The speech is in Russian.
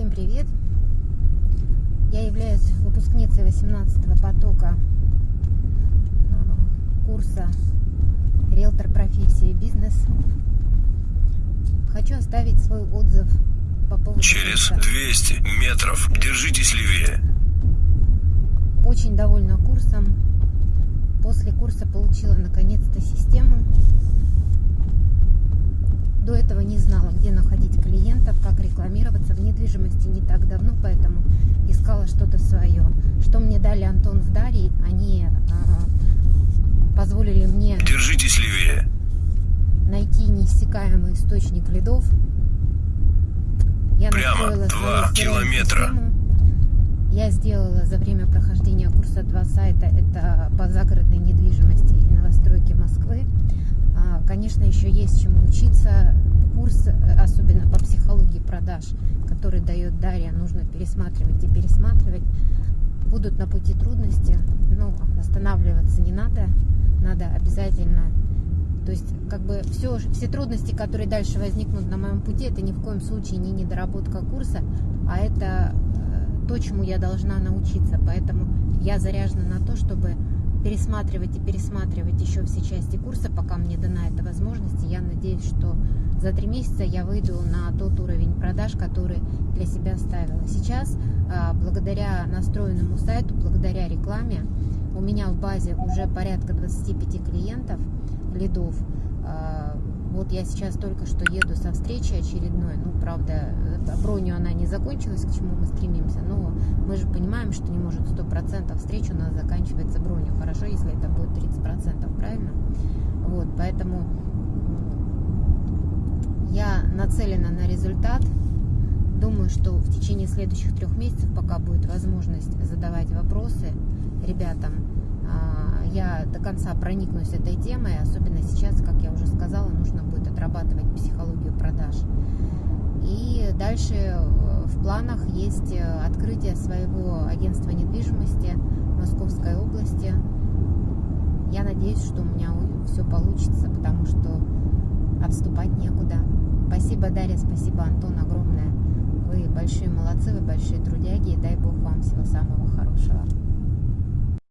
Всем привет! Я являюсь выпускницей 18 потока а, курса «Риэлтор профессии бизнес». Хочу оставить свой отзыв по поводу Через курса. 200 метров держитесь левее. Очень довольна курсом. После курса получила наконец-то систему. До этого не знала, где находить клиентов, как рекламироваться в недвижимости не так давно, поэтому искала что-то свое. Что мне дали Антон с Дарьей, они а, позволили мне Держитесь левее. найти неиссякаемый источник лидов. Я Прямо два километра. Я сделала за время прохождения курса два сайта. Это по загородной недвижимости и новостройке Москвы. А, Конечно, еще есть чему учиться. Курс, э, особенно по психологии продаж, который дает Дарья, нужно пересматривать и пересматривать. Будут на пути трудности, но останавливаться не надо. Надо обязательно то есть, как бы все, все трудности, которые дальше возникнут на моем пути, это ни в коем случае не недоработка курса, а это э, то, чему я должна научиться. Поэтому я заряжена на то, чтобы пересматривать и пересматривать еще все части курса, пока мне дана эта возможность. И я надеюсь, что за три месяца я выйду на тот уровень продаж, который для себя ставила. Сейчас, а, благодаря настроенному сайту, благодаря рекламе, у меня в базе уже порядка 25 клиентов, лидов. А, Вот я сейчас только что еду со встречи очередной. Ну, правда, бронью она не закончилась, к чему мы стремимся. Мы же понимаем, что не может 100% встреч у нас заканчивается бронью. Хорошо, если это будет 30%, правильно? Вот, поэтому я нацелена на результат. Думаю, что в течение следующих трех месяцев, пока будет возможность задавать вопросы ребятам, а, я до конца проникнусь этой темой, особенно сейчас, как я уже сказала, нужно будет отрабатывать психологию продаж. И дальше э, в планах есть э, открытие своего агентства недвижимости в Московской области. Я надеюсь, что у меня все получится, потому что отступать некуда. Спасибо, Дарья, спасибо, Антон, огромное. Вы большие молодцы, вы большие трудяги, и дай Бог вам всего самого хорошего.